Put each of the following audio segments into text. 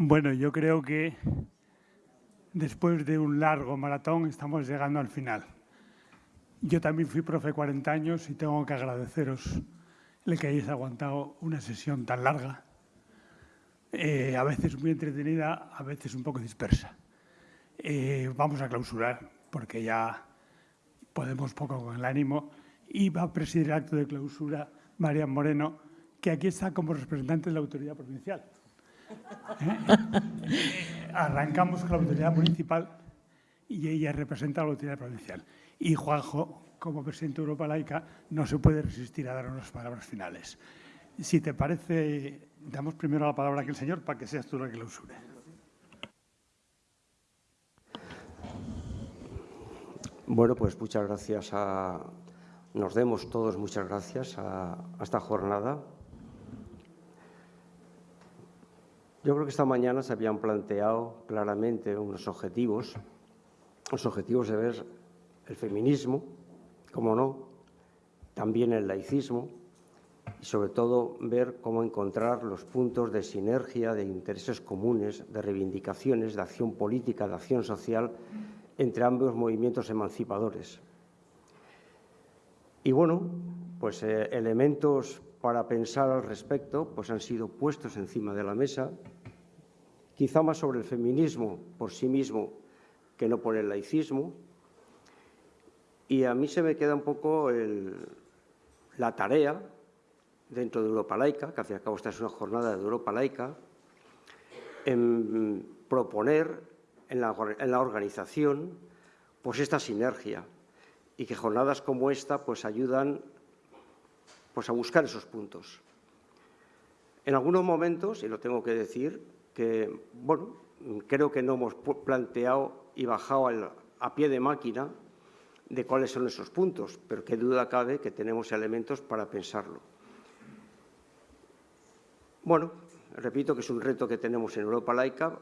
Bueno, yo creo que después de un largo maratón estamos llegando al final. Yo también fui profe 40 años y tengo que agradeceros el que hayáis aguantado una sesión tan larga, eh, a veces muy entretenida, a veces un poco dispersa. Eh, vamos a clausurar, porque ya podemos poco con el ánimo, y va a presidir el acto de clausura María Moreno, que aquí está como representante de la autoridad provincial. Arrancamos con la autoridad municipal y ella representa a la autoridad provincial. Y Juanjo, como presidente de Europa Laica, no se puede resistir a dar unas palabras finales. Si te parece, damos primero la palabra aquí al señor para que seas tú la que clausure. Bueno, pues muchas gracias a... Nos demos todos muchas gracias a esta jornada. Yo creo que esta mañana se habían planteado claramente unos objetivos, los objetivos de ver el feminismo, como no, también el laicismo y sobre todo ver cómo encontrar los puntos de sinergia, de intereses comunes, de reivindicaciones, de acción política, de acción social entre ambos movimientos emancipadores. Y bueno, pues eh, elementos para pensar al respecto pues han sido puestos encima de la mesa, quizá más sobre el feminismo por sí mismo que no por el laicismo. Y a mí se me queda un poco la tarea dentro de Europa Laica, que al fin cabo esta es una jornada de Europa Laica, en proponer en la, en la organización pues esta sinergia y que jornadas como esta pues ayudan pues a buscar esos puntos. En algunos momentos, y lo tengo que decir, que, bueno, creo que no hemos planteado y bajado a pie de máquina de cuáles son esos puntos, pero qué duda cabe que tenemos elementos para pensarlo. Bueno, repito que es un reto que tenemos en Europa laica,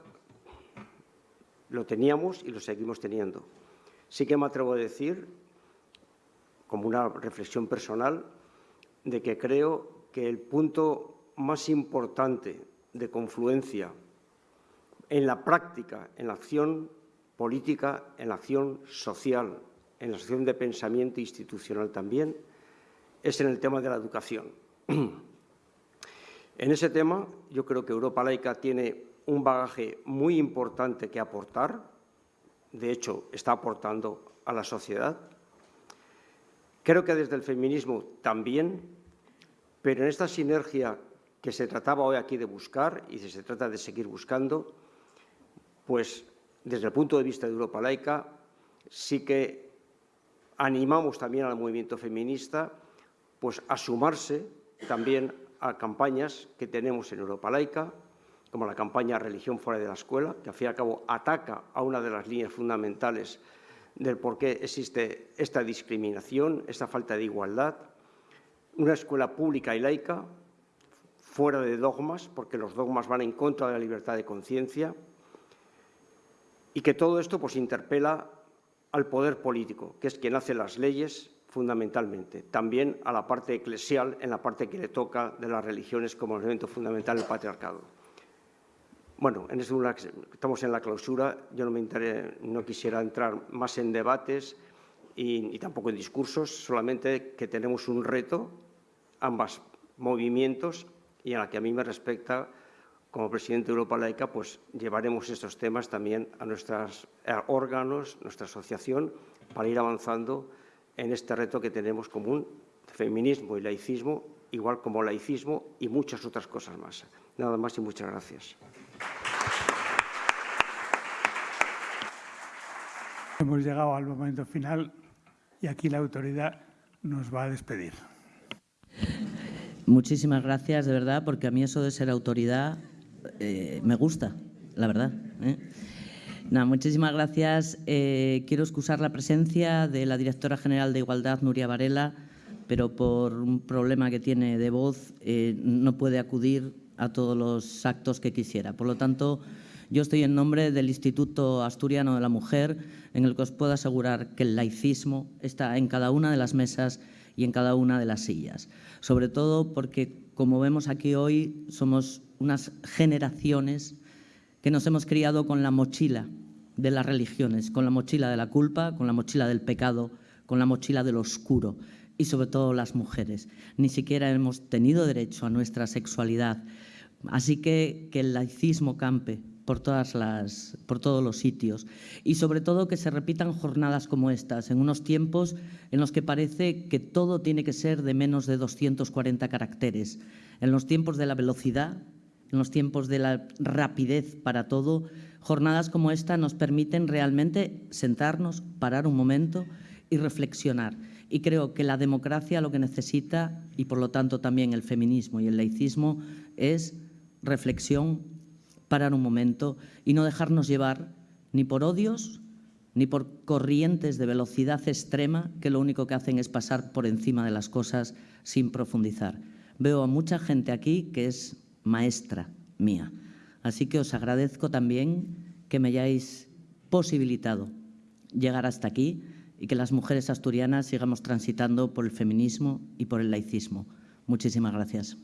lo teníamos y lo seguimos teniendo. Sí que me atrevo a decir, como una reflexión personal, de que creo que el punto más importante de confluencia en la práctica, en la acción política, en la acción social, en la acción de pensamiento institucional también, es en el tema de la educación. En ese tema, yo creo que Europa Laica tiene un bagaje muy importante que aportar, de hecho, está aportando a la sociedad. Creo que desde el feminismo también, pero en esta sinergia que se trataba hoy aquí de buscar y se trata de seguir buscando, pues desde el punto de vista de Europa laica sí que animamos también al movimiento feminista pues a sumarse también a campañas que tenemos en Europa laica, como la campaña Religión fuera de la escuela, que al fin y al cabo ataca a una de las líneas fundamentales del por qué existe esta discriminación, esta falta de igualdad, una escuela pública y laica, fuera de dogmas, porque los dogmas van en contra de la libertad de conciencia, y que todo esto pues, interpela al poder político, que es quien hace las leyes fundamentalmente, también a la parte eclesial, en la parte que le toca de las religiones como elemento fundamental del patriarcado. Bueno, en estamos en la clausura, yo no, me no quisiera entrar más en debates y, tampoco en discursos, solamente que tenemos un reto, ambos movimientos, y en la que a mí me respecta, como presidente de Europa Laica, pues llevaremos estos temas también a nuestros órganos, nuestra asociación, para ir avanzando en este reto que tenemos común, feminismo y laicismo, igual como laicismo y muchas otras cosas más. Nada más y muchas gracias. Hemos llegado al momento final y aquí la autoridad nos va a despedir. Muchísimas gracias, de verdad, porque a mí eso de ser autoridad eh, me gusta, la verdad. ¿eh? muchísimas gracias. Eh, quiero excusar la presencia de la directora general de Igualdad, Nuria Varela, pero por un problema que tiene de voz no puede acudir a todos los actos que quisiera. Por lo tanto, yo estoy en nombre del Instituto Asturiano de la Mujer, en el que os puedo asegurar que el laicismo está en cada una de las mesas y en cada una de las sillas. Sobre todo porque, como vemos aquí hoy, somos unas generaciones que nos hemos criado con la mochila de las religiones, con la mochila de la culpa, con la mochila del pecado, con la mochila del oscuro y sobre todo las mujeres. Ni siquiera hemos tenido derecho a nuestra sexualidad. Así que que el laicismo campe por, todas las, por todos los sitios y sobre todo que se repitan jornadas como estas, en unos tiempos en los que parece que todo tiene que ser de menos de 240 caracteres, en los tiempos de la velocidad, en los tiempos de la rapidez para todo, jornadas como esta nos permiten realmente sentarnos, parar un momento y reflexionar. Y creo que la democracia lo que necesita, y por lo tanto también el feminismo y el laicismo, es reflexión, parar un momento y no dejarnos llevar ni por odios ni por corrientes de velocidad extrema que lo único que hacen es pasar por encima de las cosas sin profundizar. Veo a mucha gente aquí que es maestra mía. Así que os agradezco también que me hayáis posibilitado llegar hasta aquí y que las mujeres asturianas sigamos transitando por el feminismo y por el laicismo. Muchísimas gracias.